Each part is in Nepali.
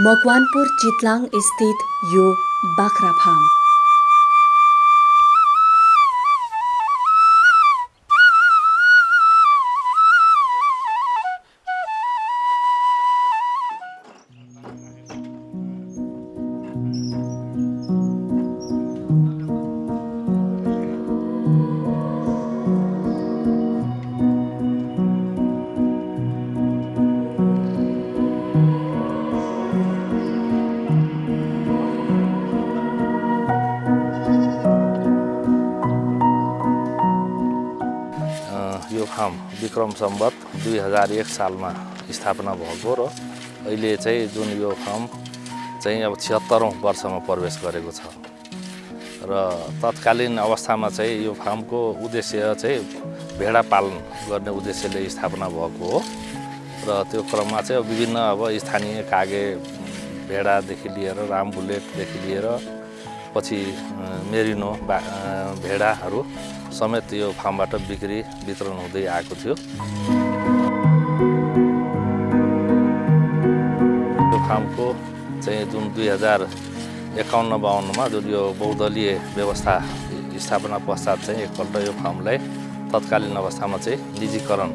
मकवानपुर चितलाङ स्थित यो बाख्रा फार्म। विक्रम सम्बत दुई हजार एक सालमा स्थापना भएको र अहिले चाहिँ जुन यो फार्म चाहिँ अब छिहत्तरौँ वर्षमा प्रवेश गरेको छ। र तत्कालीन अवस्थामा चाहिँ यो फार्मको उद्देश्य चाहिँ भेडा पालन गर्ने उद्देश्यले स्थापना भएको हो। र त्यो क्रममा चाहिँ विभिन्न अब स्थानीय कागे भेडादेखि लिएर राम बुलेटदेखि लिएर पछि मेरिनो भेडाहरू समेत यो फार्मबाट बिक्री वितरण हुँदै आएको थियो। यो फार्मको चाहिँ जुन दुई हजार एकाउन्न बाहन्नमा जुन यो बहुदलीय व्यवस्था स्थापना पश्चात चाहिँ एकपल्ट यो फार्मलाई तत्कालीन अवस्थामा चाहिँ निजीकरण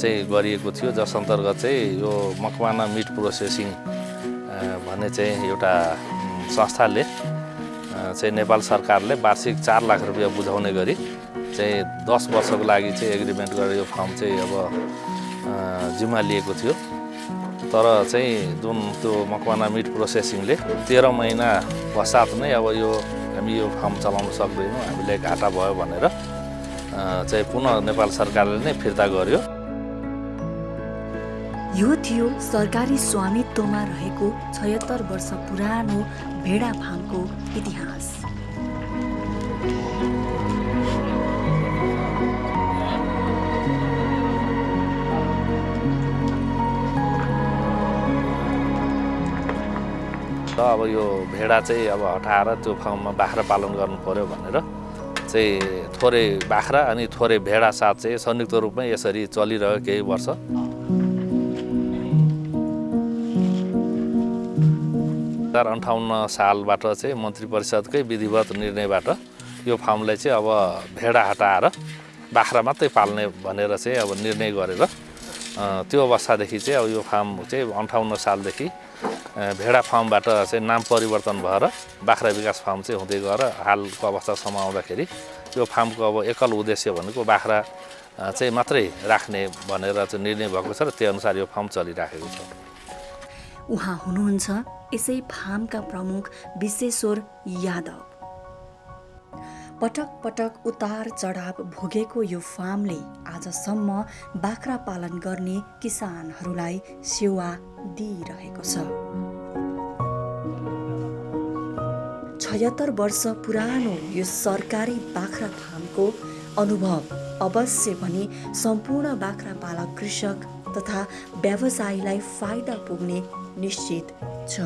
चाहिँ गरिएको थियो। जस अन्तर्गत चाहिँ यो मकवाना मिट प्रोसेसिङ भन्ने चाहिँ एउटा संस्थाले चाहिँ नेपाल सरकारले वार्षिक चार लाख रुपियाँ बुझाउने गरी चाहिँ दस वर्षको लागि चाहिँ एग्रिमेन्ट गरेर यो फार्म चाहिँ अब जिम्मा लिएको थियो। तर चाहिँ जुन त्यो मकवाना मिट प्रोसेसिङले तेह्र महिना पश्चात नै अब यो हामी यो फार्म चलाउन सक्दैनौँ हामीलाई घाटा भयो भनेर चाहिँ पुनः नेपाल सरकारले नै फिर्ता गर्यो। यो थियो सरकारी स्वामित्वमा रहेको छयत्तर वर्ष पुरानो भेडा फार्मको इतिहास। र अब यो भेडा चाहिँ अब हटाएर त्यो फार्ममा बाख्रा पालन गर्नु पऱ्यो भनेर चाहिँ थोरै बाख्रा अनि थोरै भेडा साथ चाहिँ संयुक्त रूपमै यसरी चलिरह्यो केही वर्ष। हजार अन्ठाउन्न सालबाट चाहिँ मन्त्री परिषदकै विधिवत निर्णयबाट यो फार्मलाई चाहिँ अब भेडा हटाएर बाख्रा मात्रै पाल्ने भनेर चाहिँ अब निर्णय गरेर त्यो अवस्थादेखि चाहिँ अब यो फार्म चाहिँ अन्ठाउन्न सालदेखि भेडा फार्मबाट चाहिँ नाम परिवर्तन भएर बाख्रा विकास फार्म चाहिँ हुँदै गएर हालको अवस्थासम्म आउँदाखेरि यो फार्मको अब एकल उद्देश्य भनेको बाख्रा चाहिँ मात्रै राख्ने भनेर चाहिँ निर्णय भएको छ र त्यही अनुसार यो फार्म चलिराखेको छ। उहाँ हुनुहुन्छ यसै फार्मका प्रमुख विश्वेश्वर यादव। पटक पटक उतार चढाव भोगेको यो फार्मले आजसम्म बाख्रा पालन गर्ने किसानहरूलाई सेवा दिइरहेको छ। छयत्तर वर्ष पुरानो यो सरकारी बाख्रा फार्मको अनुभव अवश्य पनि सम्पूर्ण बाख्रा पालक कृषक तथा व्यवसायीलाई फाइदा पुग्ने निश्चित छ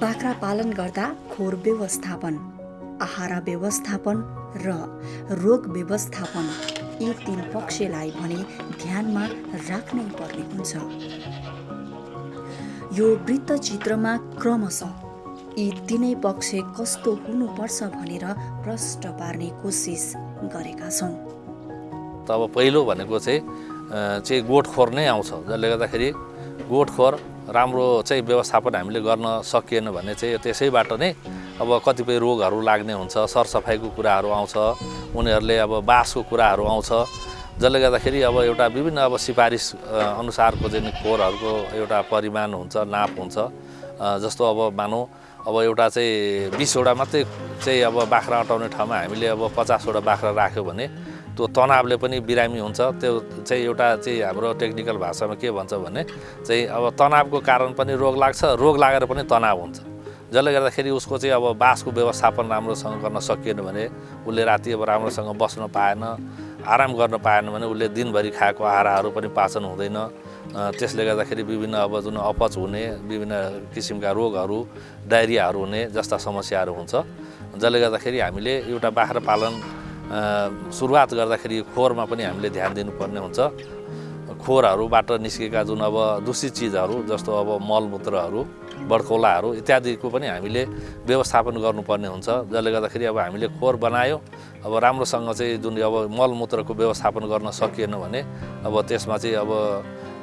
बाख्रा पालन गर्दा खोर व्यवस्थापन आहार व्यवस्थापन र रोग व्यवस्थापन यी तीन पक्षलाई भने ध्यानमा राख्नै पर्ने हुन्छ यो वृत्तचित्रमा क्रमशः यी तिनै पक्ष कस्तो हुनुपर्छ भनेर प्रष्ट पार्ने कोसिस गरेका छौँ त अब पहिलो भनेको चाहिँ चाहिँ गोठखोर नै आउँछ जसले गर्दाखेरि गोठखोर राम्रो चाहिँ व्यवस्थापन हामीले गर्न सकिएन भने चाहिँ त्यसैबाट नै अब कतिपय रोगहरू लाग्ने हुन्छ सरसफाइको कुराहरू आउँछ उनीहरूले अब बासको कुराहरू आउँछ जसले गर्दाखेरि अब एउटा विभिन्न अब सिफारिस अनुसारको चाहिँ खोरहरूको एउटा परिमाण हुन्छ नाप हुन्छ जस्तो अब मानौँ अब एउटा चाहिँ बिसवटा मात्रै चाहिँ अब बाख्रा अटाउने ठाउँमा हामीले अब पचासवटा बाख्रा राख्यो भने त्यो तनावले पनि बिरामी हुन्छ। त्यो चाहिँ एउटा चाहिँ हाम्रो टेक्निकल भाषामा के भन्छ भने चाहिँ अब तनावको कारण पनि रोग लाग्छ रोग लागेर पनि तनाव हुन्छ। जसले गर्दाखेरि उसको चाहिँ अब बासको व्यवस्थापन राम्रोसँग गर्न सकिएन भने उसले राति अब राम्रोसँग बस्न पाएन आराम गर्न पाएन भने उसले दिनभरि खाएको आहाराहरू पनि पाचन हुँदैन। त्यसले गर्दाखेरि विभिन्न अब जुन अपच हुने विभिन्न किसिमका रोगहरू डायरियाहरू हुने जस्ता समस्याहरू हुन्छ। जसले गर्दाखेरि हामीले एउटा बाख्रा पालन सुरुवात गर्दाखेरि खोरमा पनि हामीले ध्यान दिनुपर्ने हुन्छ। खोरहरूबाट निस्केका जुन अब दूषित चिजहरू जस्तो अब मलमूत्रहरू बडकौलाहरू इत्यादिको पनि हामीले व्यवस्थापन गर्नुपर्ने हुन्छ। जसले गर्दाखेरि अब हामीले खोर बनायो अब राम्रोसँग चाहिँ जुन अब मलमूत्रको व्यवस्थापन गर्न सकिएन भने अब त्यसमा चाहिँ अब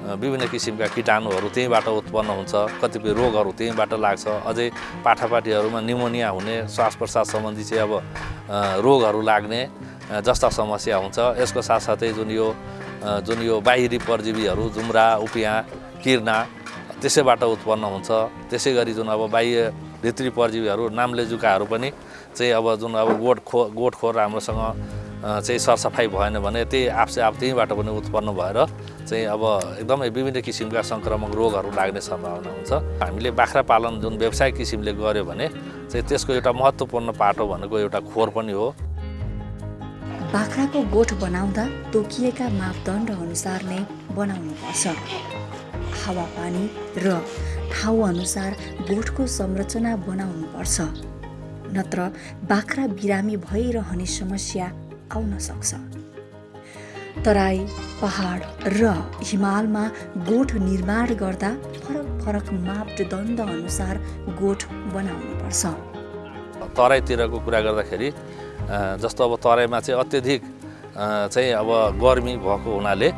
विभिन्न किसिमका किटाणुहरू त्यहीँबाट उत्पन्न हुन्छ कतिपय रोगहरू त्यहीँबाट लाग्छ। अझै पाठापाठीहरूमा निमोनिया हुने श्वास प्रश्वास सम्बन्धी चाहिँ अब रोगहरू लाग्ने जस्ता समस्या हुन्छ। यसको साथसाथै जुन यो जुन यो बाहिरी परजीवीहरू जुम्रा उपियाँ किर्ना त्यसैबाट उत्पन्न हुन्छ। त्यसै गरी जुन अब बाह्य भित्री परजीवीहरू नाम्ले जुकाहरू पनि चाहिँ अब जुन अब गोठ खो गोठखोर राम्रोसँग अ, चाहिँ सरसफाइ भएन भने त्यही आफसे आफ त्यहीँबाट पनि उत्पन्न भएर चाहिँ अब एकदमै विभिन्न किसिमका सङ्क्रामक रोगहरू लाग्ने सम्भावना हुन्छ। हामीले बाख्रा पालन जुन व्यावसायिक किसिमले गऱ्यो भने चाहिँ त्यसको एउटा महत्त्वपूर्ण पाटो भनेको एउटा खोर पनि हो। बाख्राको गोठ बनाउँदा तोकिएका मापदण्ड अनुसार नै बनाउनुपर्छ हावापानी र ठाउँअनुसार गोठको संरचना बनाउनुपर्छ नत्र बाख्रा बिरामी भइरहने समस्या आउन सक्छ। तराई पहाड र हिमालमा गोठ निर्माण गर्दा फरक फरक मापदण्ड अनुसार गोठ बनाउनुपर्छ तराईतिरको कुरा गर्दाखेरि जस्तो अब तराईमा चाहिँ अत्यधिक चाहिँ अब गर्मी भएको हुनाले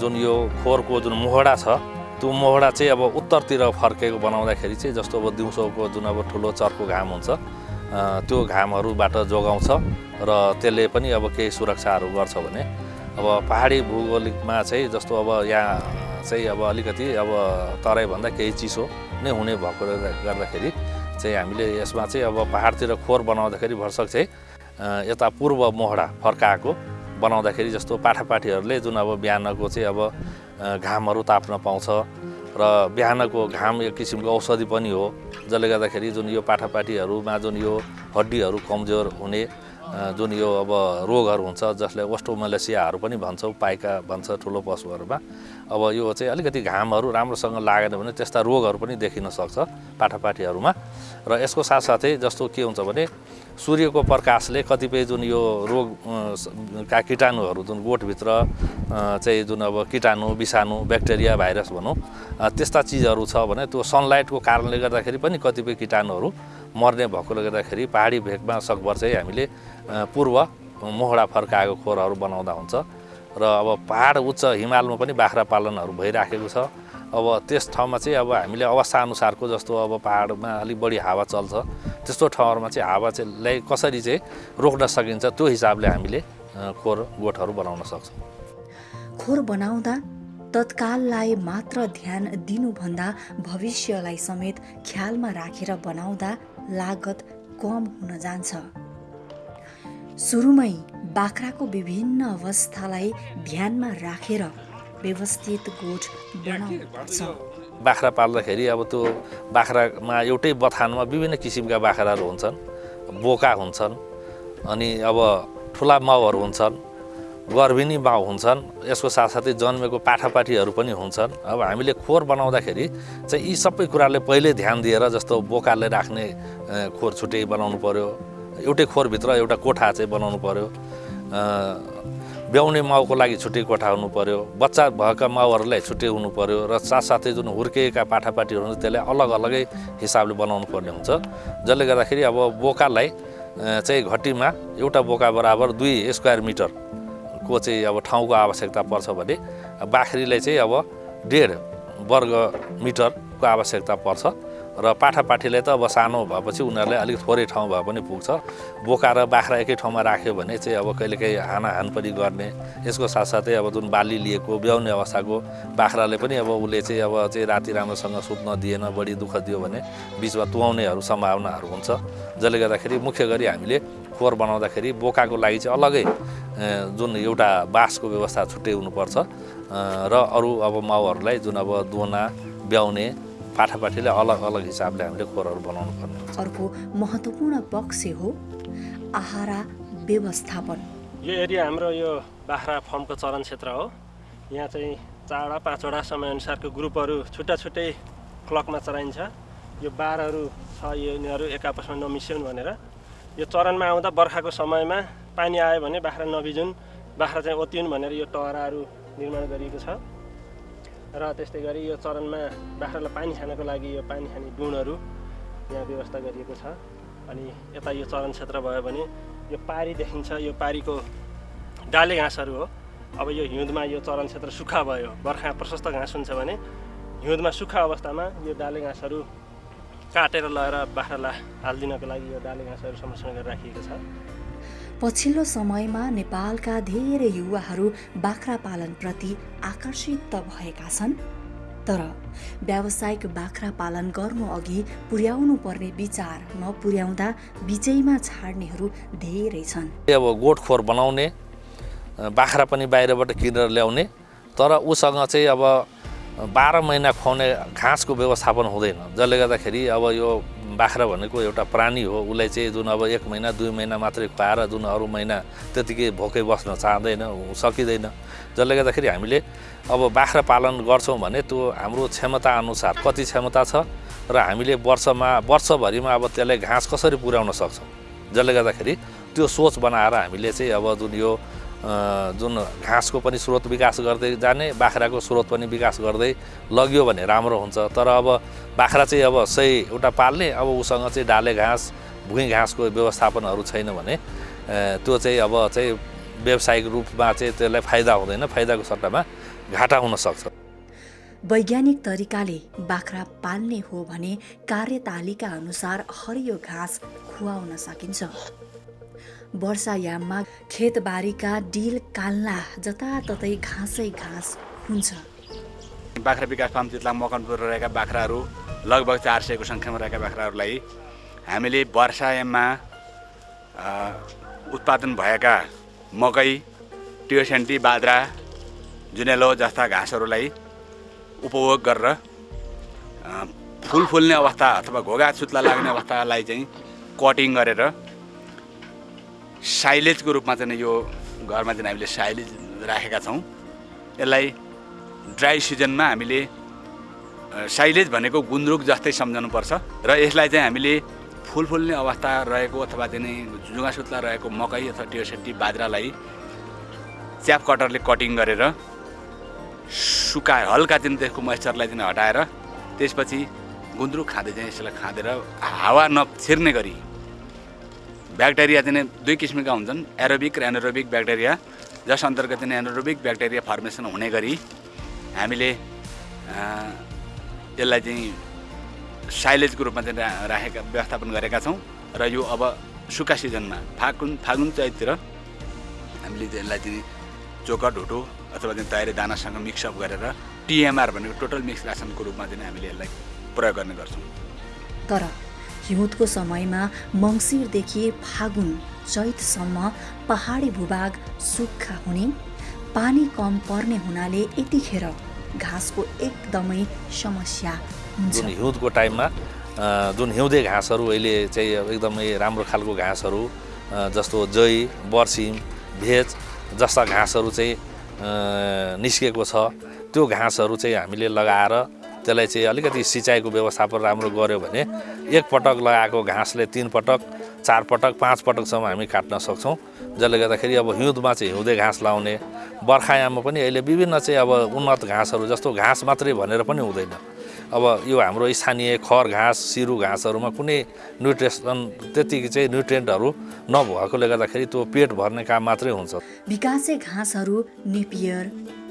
जुन यो खोरको जुन मोहडा छ त्यो मोहडा चाहिँ अब उत्तरतिर फर्केको बनाउँदाखेरि चाहिँ जस्तो अब दिउँसोको जुन अब ठुलो चर्को घाम हुन्छ त्यो घामहरूबाट जोगाउँछ र त्यसले पनि अब केही सुरक्षाहरू गर्छ भने अब पहाडी भूगोलिकमा चाहिँ जस्तो अब यहाँ चाहिँ अब अलिकति अब तराईभन्दा केही चिसो नै हुने भएकोले गर्दाखेरि चाहिँ हामीले यसमा चाहिँ अब पहाडतिर खोर बनाउँदाखेरि भरसक चाहिँ यता पूर्व मोहडा फर्काएको बनाउँदाखेरि जस्तो पाठापाठीहरूले जुन अब बिहानको चाहिँ अब घामहरू ताप्न पाउँछ र बिहानको घाम एक किसिमको औषधि पनि हो जसले गर्दाखेरि जुन यो पाठापाठीहरूमा जुन यो हड्डीहरू कमजोर हुने जुन यो अब रोगहरू हुन्छ जसले ओस्टोमलेसियाहरू पनि भन्छौँ पाइका भन्छ ठुलो पशुहरूमा अब यो चाहिँ अलिकति घामहरू राम्रोसँग लागेन भने त्यस्ता रोगहरू पनि देखिन सक्छ पाठापाठीहरूमा। र यसको साथसाथै जस्तो के हुन्छ भने सूर्यको प्रकाशले कतिपय जुन यो रोग का किटाणुहरू जुन गोठभित्र चाहिँ जुन अब किटाणु विषाणु ब्याक्टेरिया भाइरस भनौँ त्यस्ता चिजहरू छ भने त्यो सनलाइटको कारणले गर्दाखेरि पनि कतिपय किटाणुहरू मर्ने भएकोले गर्दाखेरि पहाडी भेगमा सकभर चाहिँ हामीले पूर्व मोहडा फर्काएको खोरहरू बनाउँदा हुन्छ। र अब पहाड उच्च हिमालमा पनि बाख्रा पालनहरू भइराखेको छ। अब त्यस ठाउँमा चाहिँ अब हामीले अवस्थाअनुसारको जस्तो अब पहाडमा अलिक बढी हावा चल्छ। त्यस्तो ठाउँहरूमा चाहिँ हावा चाहिँ कसरी चाहिँ रोक्न सकिन्छ त्यो हिसाबले हामीले खोर गोठहरू बनाउन सक्छौँ। खोर बनाउँदा तत्काललाई मात्र ध्यान दिनुभन्दा भविष्यलाई समेत ख्यालमा राखेर बनाउँदा लागत कम हुन जान्छ। सुरुमै बाख्राको विभिन्न अवस्थालाई ध्यानमा राखेर व्यवस्थित गोठ बनाउनुपर्छ। बाख्रा पाल्दाखेरि अब त्यो बाख्रामा एउटै बथानमा विभिन्न किसिमका बाख्राहरू हुन्छन् बोका हुन्छन् अनि अब ठुला माउहरू हुन्छन्। गर्भिणी माउ हुन्छन् यसको साथसाथै जन्मेको पाठापाठीहरू पनि हुन्छन्। अब हामीले खोर बनाउँदाखेरि चाहिँ यी सबै कुराले पहिल्यै ध्यान दिएर जस्तो बोकाले राख्ने खोर छुट्टै बनाउनु पऱ्यो एउटै खोरभित्र एउटा कोठा चाहिँ बनाउनु पऱ्यो ब्याउने माउको लागि छुट्टै कोठा हुनु पऱ्यो बच्चा भएका माउहरूलाई छुट्टै हुनु पऱ्यो र साथसाथै जुन हुर्किएका पाठापाठीहरू हुन्छ त्यसलाई अलग अलगै हिसाबले बनाउनु पर्ने हुन्छ। जसले गर्दाखेरि अब बोकालाई चाहिँ घटीमा एउटा बोका बराबर दुई स्क्वायर मिटरको चाहिँ अब ठाउँको आवश्यकता पर्छ भने बाख्रीलाई चाहिँ अब डेढ वर्ग मिटरको आवश्यकता पर्छ। र पाठापाठीलाई त अब सानो भएपछि उनीहरूलाई अलिक थोरै ठाउँ भए पनि पुग्छ। बोका र बाख्रा एकै ठाउँमा राख्यो भने चाहिँ अब कहिलेकाहीँ हानाहान पनि गर्ने। यसको साथसाथै अब जुन बाली लिएको ब्याउने अवस्थाको बाख्राले पनि अब उसले चाहिँ अब चाहिँ राति राम्रोसँग सुत्न दिएन बढी दुःख दियो भने बिचमा तुहाउनेहरू सम्भावनाहरू हुन्छ। जसले गर्दाखेरि मुख्य गरी हामीले खोर बनाउँदाखेरि बोकाको लागि चाहिँ अलगै अ, जुन एउटा बाँसको व्यवस्था छुट्टै हुनुपर्छ। र अरू अब माउहरूलाई जुन अब दुना ब्याउने पाठापाठीले अलग अलग हिसाबले हामीले खोरहरू बनाउनु पर्ने हुन्छ। अर्को महत्त्वपूर्ण पक्ष हो आहारा व्यवस्थापन। यो एरिया हाम्रो यो बाख्रा फर्मको चरण क्षेत्र हो यहाँ चाहिँ चारवटा पाँचवटा समयअनुसारको ग्रुपहरू छुट्टा छुट्टै क्लकमा चराइन्छ यो बारहरू छ यो यिनीहरू एक आपसमा नमिसिउन् भनेर। यो चरणमा आउँदा बर्खाको समयमा पानी आयो भने बाख्रा नभिजुन् बाख्रा चाहिँ ओतिउन् भनेर यो टहराहरू निर्माण गरिएको छ। र त्यस्तै गरी यो चरणमा बाख्रालाई पानी खानको लागि यो पानी खाने डुँडहरू यहाँ व्यवस्था गरिएको छ। अनि यता यो चरण क्षेत्र भयो भने यो पारी देखिन्छ यो पारीको डाले घाँसहरू हो। अब यो हिउँदमा यो चरण क्षेत्र सुक्खा भयो बर्खा प्रशस्त घाँस हुन्छ भने हिउँदमा सुक्खा अवस्थामा यो डाले घाँसहरू काटेर लगेर बाख्रालाई हालिदिनको लागि यो डाले घाँसहरू संरक्षण गरेर राखिएको छ। पछिल्लो समयमा नेपालका धेरै युवाहरू बाख्रा पालनप्रति आकर्षित त भएका छन्। तर व्यावसायिक बाख्रा पालन गर्नु अघि पुर्याउनु पर्ने विचार नपुर्याउँदा बिचैमा छाड्नेहरू धेरै छन्। अब गोठखोर बनाउने बाख्रा पनि बाहिरबाट किनेर ल्याउने तर उसँग चाहिँ अब बाह्र महिना खुवाउने घाँसको व्यवस्थापन हुँदैन। जसले गर्दाखेरि अब यो बाख्रा भनेको एउटा प्राणी हो उसलाई चाहिँ जुन अब एक महिना दुई महिना मात्रै खुवाएर जुन अरू महिना त्यतिकै भोकै बस्न चाहँदैन सकिँदैन। जसले गर्दाखेरि हामीले अब बाख्रा पालन गर्छौँ भने त्यो हाम्रो क्षमता अनुसार कति क्षमता छ र हामीले वर्षमा वर्षभरिमा अब त्यसलाई घाँस कसरी पुर्याउन सक्छौँ? जसले गर्दाखेरि त्यो सोच बनाएर हामीले चाहिँ अब जुन यो जुन घाँसको पनि स्रोत विकास गर्दै जाने बाख्राको स्रोत पनि विकास गर्दै लग्यो भने राम्रो हुन्छ। तर अब बाख्रा चाहिँ अब सही एउटा पाल्ने अब उसँग चाहिँ डाले घाँस भुइँ घाँसको व्यवस्थापनहरू छैन भने त्यो चाहिँ अब चाहिँ व्यावसायिक रूपमा चाहिँ त्यसलाई फाइदा हुँदैन फाइदाको सट्टामा घाटा हुनसक्छ। वैज्ञानिक तरिकाले बाख्रा पाल्ने हो भने कार्यतालिका अनुसार हरियो घाँस खुवाउन सकिन्छ। वर्षायाममा खेतबारीका डिल काल्ला जताततै घाँसै घाँस हुन्छ। बाख्रा विकास फार्म चितला मकनपुर रहेका बाख्राहरू लगभग चार सयको सङ्ख्यामा रहेका बाख्राहरूलाई हामीले वर्षायाममा उत्पादन भएका मकै टियोसेन्टी बाद्रा जुनेलो जस्ता घाँसहरूलाई उपभोग गरेर फुल फुल्ने अवस्था अथवा घोगा सुत्ला लाग्ने अवस्थालाई चाहिँ कटिङ गरेर साइलेजको रूपमा चाहिँ यो घरमा चाहिँ हामीले साइलेज राखेका छौँ। यसलाई ड्राई सिजनमा हामीले साइलेज भनेको गुन्द्रुक जस्तै सम्झनुपर्छ र यसलाई चाहिँ हामीले फुल फुल्ने अवस्था रहेको अथवा चाहिँ जुगा सुत्ला रहेको मकै अथवा टियोसेटी बाजरालाई च्याप कटरले कटिङ गरेर सुकाएर हल्का चाहिँ त्यसको मोइस्चरलाई चाहिँ हटाएर त्यसपछि गुन्द्रुक खाँदै चाहिँ यसलाई खाँदेर हावा नछिर्ने गरी ब्याक्टेरिया चाहिँ दुई किसिमका हुन्छन् एरोबिक र एनोरोबिक ब्याक्टेरिया जस अन्तर्गत चाहिँ एनोरोबिक ब्याक्टेरिया फर्मेसन हुने गरी हामीले यसलाई चाहिँ साइलेजको रूपमा चाहिँ राखेका व्यवस्थापन गरेका छौँ। र यो अब सुक्खा सिजनमा फागुन फागुन चैततिर हामीले यसलाई चाहिँ चोका ढुटो अथवा चाहिँ तयारी दानासँग मिक्सअप गरेर टिएमआर भनेको टोटल मिक्स रासनको रूपमा चाहिँ हामीले यसलाई प्रयोग गर्ने गर्छौँ। तर हिउँदको समयमा मङ्सिरदेखि फागुन चैतसम्म पहाडी भूभाग सुक्खा हुने पानी कम पर्ने हुनाले यतिखेर घाँसको एकदमै समस्या हुन्छ। हिउँदको टाइममा जुन हिउँदे घाँसहरू अहिले चाहिँ एकदमै राम्रो खालको घाँसहरू जस्तो जै बर्सिम भेज जस्ता घाँसहरू चाहिँ निस्केको छ। त्यो घाँसहरू चाहिँ हामीले लगाएर त्यसलाई चाहिँ अलिकति सिँचाइको व्यवस्थापन राम्रो गऱ्यो भने एकपटक लगाएको घाँसले तिन पटक चार पटक पाँच पटकसम्म हामी काट्न सक्छौँ। जसले गर्दाखेरि अब हिउँदमा चाहिँ हिउँदे घाँस लाउने बर्खायाममा पनि अहिले विभिन्न चाहिँ अब उन्नत घाँसहरू जस्तो घाँस मात्रै भनेर पनि हुँदैन। अब यो हाम्रो स्थानीय खर घाँस सिरु घाँसहरूमा कुनै न्युट्रिसन त्यति चाहिँ न्युट्रियन्टहरू नभएकोले गर्दाखेरि त्यो पेट भर्ने काम मात्रै हुन्छ। विकासे घाँसहरू नेपियर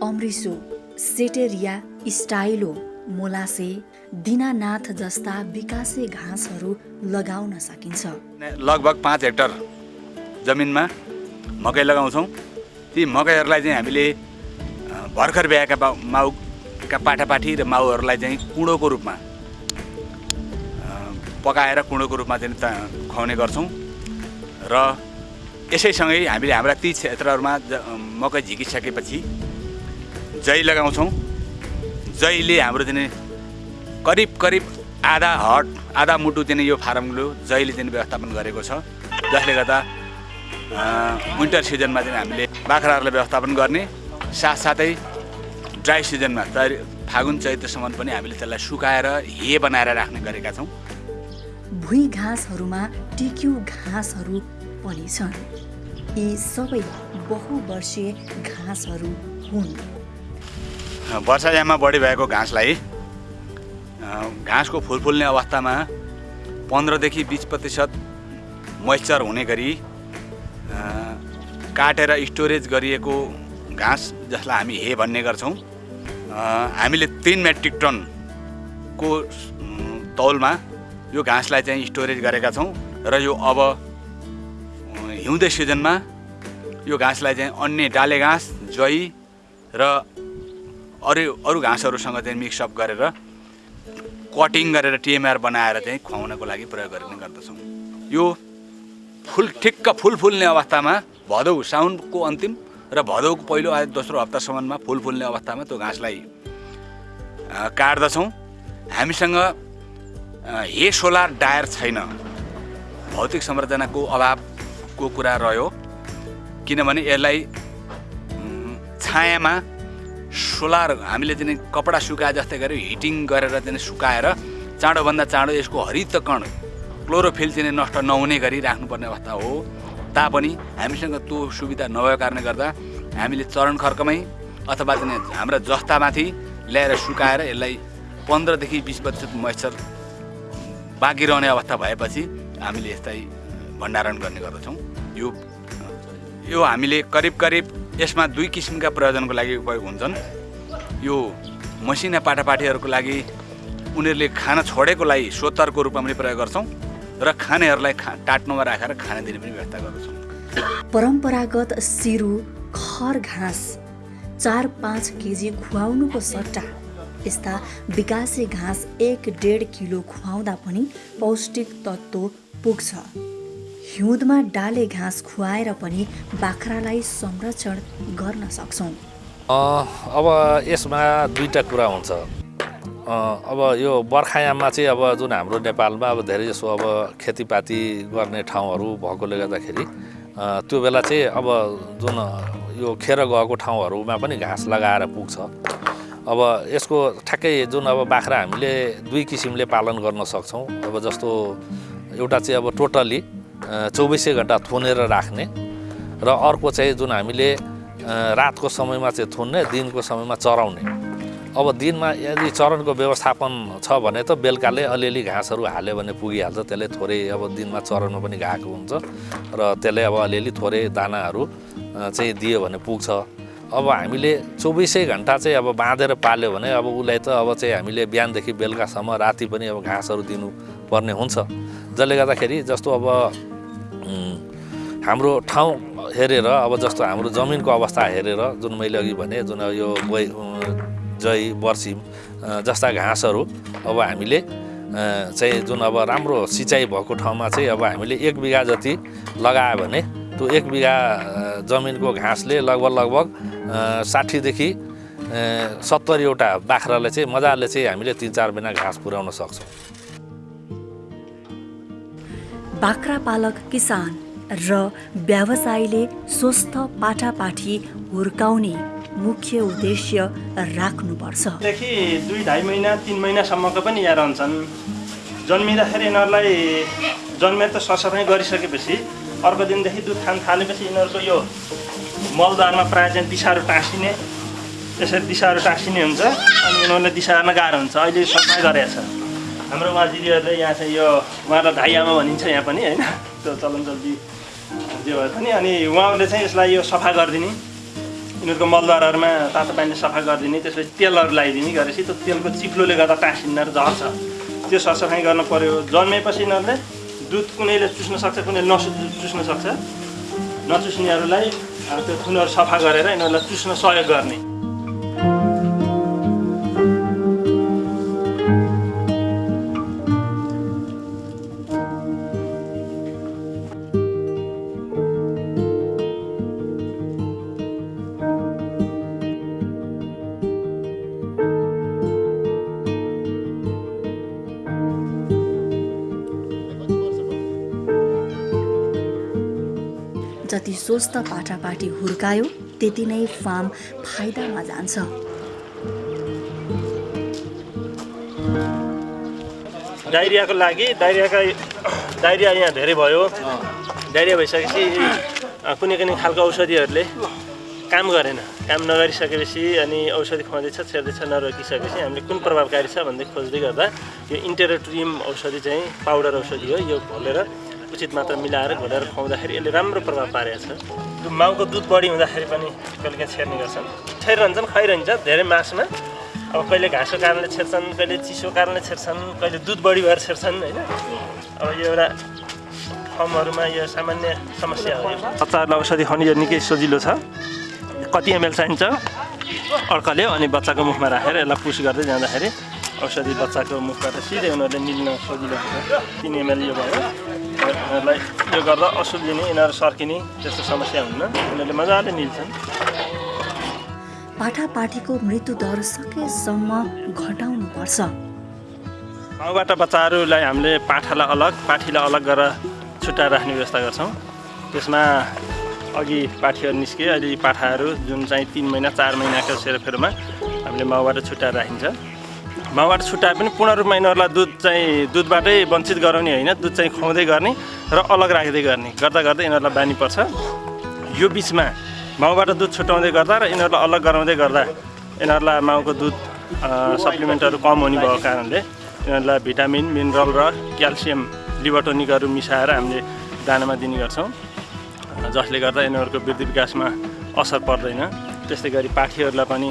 अम्रिसो सेटेरिया स्टाइलो मोलासे दिनानाथ जस्ता विकासे घाँसहरू लगाउन सकिन्छ। लगभग पाँच हेक्टर जमिनमा मकै लगाउँछौँ। ती मकैहरूलाई चाहिँ हामीले भर्खर ब्याएका माउका पाठापाठी र माउहरूलाई चाहिँ कुँडोको रूपमा पकाएर कुँडोको रूपमा चाहिँ खुवाउने गर्छौँ। र यसैसँगै हामीले हाम्रा ती क्षेत्रहरूमा मकै झिकिसकेपछि जै लगाउँछौँ। जैले हाम्रो चाहिँ करिब करिब आधा हट आधा मुटु चाहिँ यो फारमको जैले चाहिँ व्यवस्थापन गरेको छ। जसले गर्दा विन्टर सिजनमा चाहिँ हामीले बाख्राहरूलाई व्यवस्थापन गर्ने साथसाथै ड्राई सिजनमा फागुन चैत्रसम्म पनि हामीले त्यसलाई सुकाएर हे बनाएर राख्ने गरेका छौँ। भुइँ घाँसहरूमा टिक्यु घाँसहरू पनि छन् यी सबै बहुवर्षीय घाँसहरू हुन्। वर्षायाममा बढी भएको घाँसलाई घाँसको फुल फुल्ने अवस्थामा पन्ध्रदेखि बिस प्रतिशत मोइस्चर हुने गरी काटेर स्टोरेज गरिएको घाँस जसलाई हामी हे भन्ने गर्छौँ। हामीले तिन मेट्रिक टनको तौलमा यो घाँसलाई चाहिँ स्टोरेज गरेका छौँ र यो अब हिउँदे सिजनमा यो घाँसलाई चाहिँ अन्य डाले घाँस जई र अरू अरू घाँसहरूसँग चाहिँ मिक्सअप गरेर कटिङ गरेर टिएमआर बनाएर चाहिँ खुवाउनको लागि प्रयोग गर्ने गर्दछौँ। यो फुल ठिक्क फुल फुल्ने अवस्थामा भदौ साउनको अन्तिम र भदौको पहिलो आ- दोस्रो हप्तासम्ममा फुल फुल्ने अवस्थामा त्यो घाँसलाई काट्दछौँ। हामीसँग हे सोलार डायर छैन। भौतिक संरचनाको अभावको कुरा रह्यो। किनभने यसलाई छायामा सोलर हामीले चाहिँ कपडा सुकाए जस्तै गरी हिटिङ गरेर चाहिँ सुकाएर चाँडोभन्दा चाँडो यसको हरित कण क्लोरोफिल चाहिँ नष्ट नहुने गरी राख्नुपर्ने अवस्था हो। तापनि हामीसँग त्यो सुविधा नभएको कारणले गर्दा हामीले चरण खर्कमै अथवा चाहिँ हाम्रा जस्तामाथि ल्याएर सुकाएर यसलाई पन्ध्रदेखि बिस प्रतिशत मोइस्चर बाँकी रहने अवस्था भएपछि हामीले यसलाई भण्डारण गर्ने गर्दछौँ। यो यो हामीले करिब करिब यसमा दुई किसिमका प्रयोजनको लागि उपयोग हुन्छन्। यो मसिना पाटापाटीहरूको लागि उनीहरूले खाना छोडेकोलाई सोतरको रूपमा पनि प्रयोग गर्छौँ र खानेहरूलाई खा टाट्नोमा राखेर खाना दिने पनि व्यवस्था गर्दछौँ। परम्परागत सिरु खर घाँस चार पाँच केजी खुवाउनुको सट्टा यस्ता विकासे घाँस एक डेढ किलो खुवाउँदा पनि पौष्टिक तत्त्व पुग्छ। हिउँदमा डाले घाँस खुवाएर पनि बाख्रालाई संरक्षण गर्न सक्छौँ। अब यसमा दुईवटा कुरा हुन्छ। अब यो बर्खायाममा चाहिँ अब जुन हाम्रो नेपालमा अब धेरै जसो अब खेतीपाती गर्ने ठाउँहरू भएकोले गर्दाखेरि त्यो बेला चाहिँ अब जुन यो खेर गएको ठाउँहरूमा पनि घाँस लगाएर पुग्छ। अब यसको ठ्याक्कै जुन अब बाख्रा हामीले दुई किसिमले पालन गर्न सक्छौँ। अब जस्तो एउटा चाहिँ अब टोटल्ली चौबिसै घन्टा थुनेर राख्ने र अर्को चाहिँ जुन हामीले रातको समयमा चाहिँ थुन्ने दिनको समयमा चराउने। अब दिनमा यदि चरणको व्यवस्थापन छ भने त बेलुकाले अलिअलि घाँसहरू हाल्यो भने पुगिहाल्छ त्यसले थोरै अब दिनमा चरनमा पनि गएको हुन्छ र त्यसले अब अलिअलि थोरै दानाहरू चाहिँ दियो भने पुग्छ। अब हामीले चौबिसै घन्टा चाहिँ अब बाँधेर पाल्यो भने अब उसलाई त अब चाहिँ हामीले बिहानदेखि बेलुकासम्म राति पनि अब घाँसहरू दिनुपर्ने हुन्छ। जसले गर्दाखेरि जस्तो अब हाम्रो ठाउँ हेरेर अब जस्तो हाम्रो जमिनको अवस्था हेरेर जुन मैले अघि भने जुन यो बै जै बर्सिम जस्ता घाँसहरू अब हामीले चाहिँ जुन अब राम्रो सिँचाइ भएको ठाउँमा चाहिँ अब हामीले एक बिघा जति लगायो भने त्यो एक बिघा जमिनको घाँसले लगभग लगभग साठीदेखि सत्तरीवटा बाख्रालाई चाहिँ मजाले चाहिँ हामीले तिन चार महिना घाँस पुर्याउन सक्छौँ। बाख्रा पालक किसान र व्यवसायीले स्वस्थ पाठापाठी हुर्काउने मुख्य उद्देश्य राख्नुपर्छ। देखि दुई ढाई महिना तिन महिनासम्मको पनि यहाँ रहन्छन्। जन्मिँदाखेरि यिनीहरूलाई जन्मेर त सरसफाइ गरिसकेपछि अर्को दिनदेखि दुध खान थालेपछि यिनीहरूको यो मलद्वारमा प्रायः चाहिँ दिसाहरू टाँसिने यसरी दिसाहरू टाँसिने हुन्छ अनि यिनीहरूलाई दिसार्न गाह्रो हुन्छ। अहिले सफाइ गरेको छ हाम्रो दिदीहरूले यहाँ चाहिँ यो उहाँलाई धाइ आमा भनिन्छ यहाँ पनि होइन? त्यो चलन चल्ती जे भए पनि। अनि उहाँहरूले चाहिँ यसलाई यो सफा गरिदिने। यिनीहरूको मलद्वारहरूमा तातो पानीले सफा गरिदिने त्यसपछि तेलहरू लगाइदिने गरेपछि त्यो तेलको चिप्लोले गर्दा र झर्छ। त्यो सरसफाइ गर्न पर्यो। जन्मेपछि यिनीहरूले दुध कुनैले चुस्न सक्छ कुनैले नसु चुस्न सक्छ। नचुस्नेहरूलाई त्यो थुनहरू सफा गरेर यिनीहरूलाई चुस्न सहयोग गर्ने। सोच्दा पाटापाटी हुर्कायो त्यति नै फार्म फाइदामा जान्छ। डाइरियाको लागि डाइरियाका डाइरिया यहाँ धेरै भयो। डाइरिया भइसकेपछि कुनै कुनै खालको औषधिहरूले काम गरेन। काम नगरिसकेपछि अनि औषधि खुवाउँदैछ छेर्दैछ नरोकिसकेपछि हामीले कुन प्रभावकारी छ भन्दै खोज्दै गर्दा यो इन्टेरोट्रियम औषधि चाहिँ पाउडर औषधि हो यो घोलेर उचित मात्रा मिलाएर घोलेर खुवाउँदाखेरि यसले राम्रो प्रभाव पारेको छ। माउको दुध बढी हुँदाखेरि पनि कहिले काहीँ छेर्ने गर्छन्। छेरिरहन्छन् खुवाइरहन्छ धेरै मासुमा। अब कहिले घाँसको कारणले छेर्छन् कहिले चिसो कारणले छेर्छन् कहिले दुध बढी भएर छेर्छन् होइन? अब यो एउटा फर्महरूमा यो सामान्य समस्या हो। बच्चाहरूलाई औषधि खुवाउने यो निकै सजिलो छ। कति एमएल चाहिन्छ? अड्कल्यो अनि बच्चाको मुखमा राखेर यसलाई पुस गर्दै जाँदाखेरि औषधि बच्चाको मुखबाट सिधै उनीहरूले निल्न सजिलो हुन्छ। तिन एमएल यो भयो। यिनीहरूलाई यो गर्दा असुलिने यिनीहरू सर्किने त्यस्तो समस्या हुन्न उनीहरूले मजाले निल्छन् पाठापाठीको मृत्युदर सकेसम्म घटाउनुपर्छ माउबाट बच्चाहरूलाई हामीले पाठालाई अलग पाठीलाई अलग गरेर छुट्याएर राख्ने व्यवस्था गर्छौँ त्यसमा अघि पाठीहरू निस्के अहिले पाठाहरू जुन चाहिँ तिन महिना चार महिनाको सेरोफेरोमा हामीले माउबाट छुट्याएर राखिन्छ माउबाट छुट्याए पनि पूर्ण रूपमा यिनीहरूलाई दुध चाहिँ दुधबाटै वञ्चित गराउने होइन दुध चाहिँ खुवाउँदै गर्ने र अलग राख्दै गर्ने। गर्दा गर्दै यिनीहरूलाई बानी पर्छ। यो बिचमा माउबाट दुध छुट्याउँदै गर्दा र यिनीहरूलाई अलग गराउँदै गर्दा यिनीहरूलाई माउको दुध सप्लिमेन्टहरू कम हुने भएको कारणले यिनीहरूलाई भिटामिन मिनरल र क्याल्सियम लिभोटोनिकहरू मिसाएर हामीले दानामा दिने गर्छौँ। जसले गर्दा यिनीहरूको वृद्धि विकासमा असर पर्दैन। त्यस्तै गरी पाठीहरूलाई पनि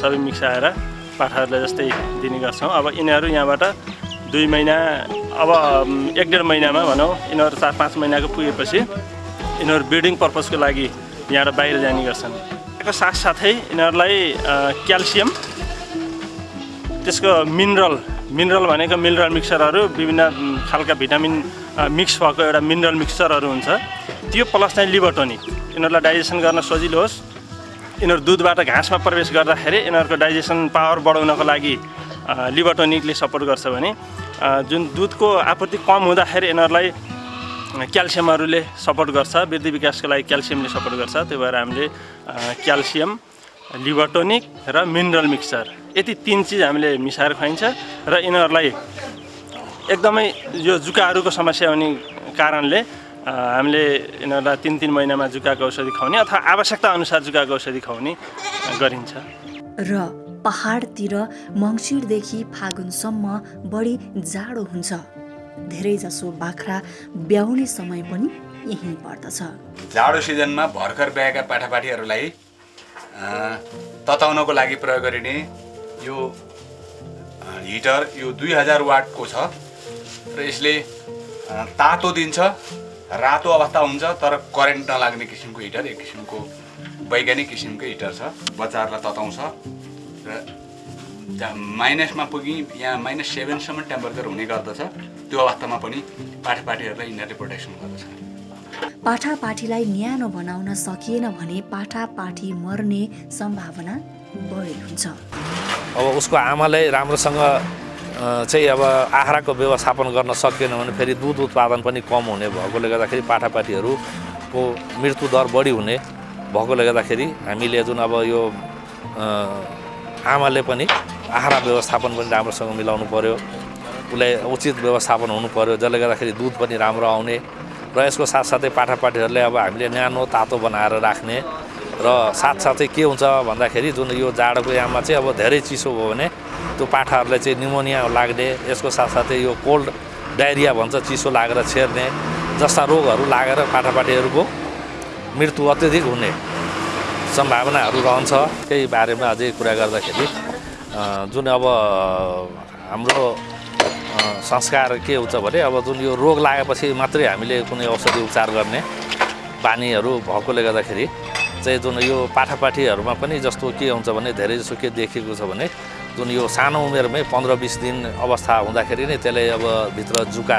सबै मिसाएर पाठाहरूलाई जस्तै दिने गर्छौँ। अब यिनीहरू यहाँबाट दुई महिना अब एक डेढ महिनामा भनौँ यिनीहरू चार पाँच महिनाको पुगेपछि यिनीहरू ब्रिडिङ पर्पजको लागि यहाँबाट बाहिर जाने गर्छन्। त्यसको साथसाथै यिनीहरूलाई क्याल्सियम त्यसको मिनरल मिनरल भनेको मिनरल मिक्सरहरू विभिन्न खालका भिटामिन मिक्स भएको एउटा मिनरल मिक्सचरहरू हुन्छ। त्यो प्लस चाहिँ लिभोटोनिक यिनीहरूलाई डाइजेसन गर्न सजिलो होस्। यिनीहरू दुधबाट घाँसमा प्रवेश गर्दाखेरि यिनीहरूको डाइजेसन पावर बढाउनको लागि अ, लिभोटोनिकले सपोर्ट गर्छ भने जुन दुधको आपूर्ति कम हुँदाखेरि यिनीहरूलाई क्याल्सियमहरूले सपोर्ट गर्छ वृद्धि विकासको लागि क्याल्सियमले सपोर्ट गर्छ त्यही भएर हामीले क्याल्सियम लिभोटोनिक र मिनरल मिक्सचर यति तिन चिज हामीले मिसाएर खुवाइन्छ र यिनीहरूलाई एकदमै यो जुकाहरूको समस्या हुने कारणले हामीले यिनीहरूलाई तिन तिन महिनामा जुकाको औषधि खुवाउने अथवा आवश्यकता अनुसार जुकाको औषधि खुवाउने गरिन्छ। र पहाडतिर मङ्सिरदेखि फागुनसम्म बढी जाडो हुन्छ। धेरैजसो बाख्रा ब्याउने समय पनि यहीँ पर्दछ। जाडो सिजनमा भर्खर ब्याएका पाठापाठीहरूलाई अ, तताउनको लागि प्रयोग गरिने यो हिटर यो दुई हजार वाटको छ। र यसले तातो दिन्छ। रातो अवस्था हुन्छ तर करेन्ट नलाग्ने किसिमको हिटर एक किसिमको वैज्ञानिक किसिमको हिटर छ बच्चाहरूलाई तताउँछ। र जहाँ माइनसमा पुगी यहाँ माइनस सेभेनसम्म टेम्परेचर हुने गर्दछ त्यो अवस्थामा पनि पाठापाठीहरूलाई यिनीहरूले प्रोटेक्सन गर्दछ। पाठापाठीलाई न्यानो बनाउन सकिएन भने पाठापाठी मर्ने सम्भावना बढी हुन्छ। अब उसको आमाले राम्रोसँग चाहिँ अब आहाराको व्यवस्थापन गर्न सकेन भने फेरि दुध उत्पादन पनि कम हुने भएकोले गर्दाखेरि पाठापाठीहरूको मृत्यु दर बढी हुने भएकोले गर्दाखेरि हामीले जुन अब यो आमाले पनि आहारा व्यवस्थापन पनि राम्रोसँग मिलाउनु पऱ्यो उसलाई उचित व्यवस्थापन हुनु पऱ्यो जसले गर्दाखेरि दुध पनि राम्रो आउने र यसको साथसाथै पाठापाठीहरूले अब हामीले न्यानो तातो बनाएर राख्ने र साथसाथै के हुन्छ भन्दाखेरि जुन यो जाडोको याममा चाहिँ अब धेरै चिसो भयो भने त्यो पाठाहरूलाई चाहिँ निमोनिया लाग्ने यसको साथसाथै यो कोल्ड डायरिया भन्छ चिसो लागेर छेर्ने जस्ता रोगहरू लागेर पाठापाठीहरूको मृत्यु अत्यधिक हुने सम्भावनाहरू रहन्छ। त्यही बारेमा अझै कुरा गर्दाखेरि जुन अब हाम्रो संस्कार के हुन्छ भने अब जुन यो रोग लागेपछि मात्रै हामीले कुनै औषधि उपचार गर्ने बानीहरू भएकोले गर्दाखेरि चाहिँ जुन यो पाठापाठीहरूमा पनि जस्तो के हुन्छ भने धेरै जसो के देखिएको छ भने जुन यो सानो उमेरमै पन्ध्र बिस दिन अवस्था हुँदाखेरि नै त्यसले अब भित्र जुका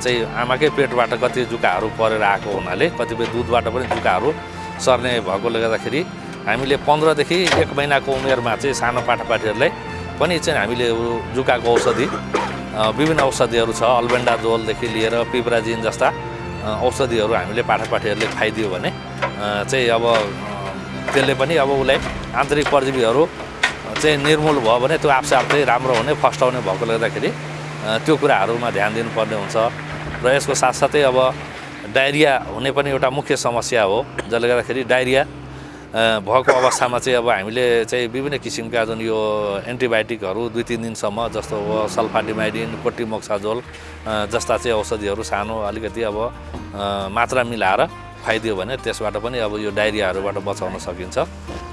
चाहिँ आमाकै पेटबाट कति जुकाहरू परेर आएको हुनाले कतिपय दुधबाट पनि जुकाहरू सर्ने भएकोले गर्दाखेरि हामीले पन्ध्रदेखि एक महिनाको उमेरमा चाहिँ सानो पाठापाठीहरूलाई पनि चाहिँ हामीले जुकाको औषधि विभिन्न औषधिहरू छ अल्बेन्डाजोलदेखि लिएर पिप्राजिन जस्ता औषधिहरू हामीले पाठापाठीहरूले खाइदियो भने चाहिँ अब त्यसले पनि अब उसलाई आन्तरिक परजीवीहरू चाहिँ निर्मूल भयो भने त्यो आफसे आफ राम्रो हुने फस्टाउने भएकोले गर्दाखेरि त्यो कुराहरूमा ध्यान दिनुपर्ने हुन्छ। र यसको साथसाथै अब डायरिया हुने पनि एउटा मुख्य समस्या हो जसले गर्दाखेरि डायरिया भएको अवस्थामा चाहिँ अब हामीले चाहिँ विभिन्न किसिमका जुन यो एन्टिबायोटिकहरू दुई तिन दिनसम्म जस्तो अब सल्फाडिमाइडिन कोटिमोक्साजोल जस्ता चाहिँ औषधिहरू सानो अलिकति अब मात्रा मिलाएर खुवाइदियो भने त्यसबाट पनि अब यो डायरियाहरूबाट बचाउन सकिन्छ।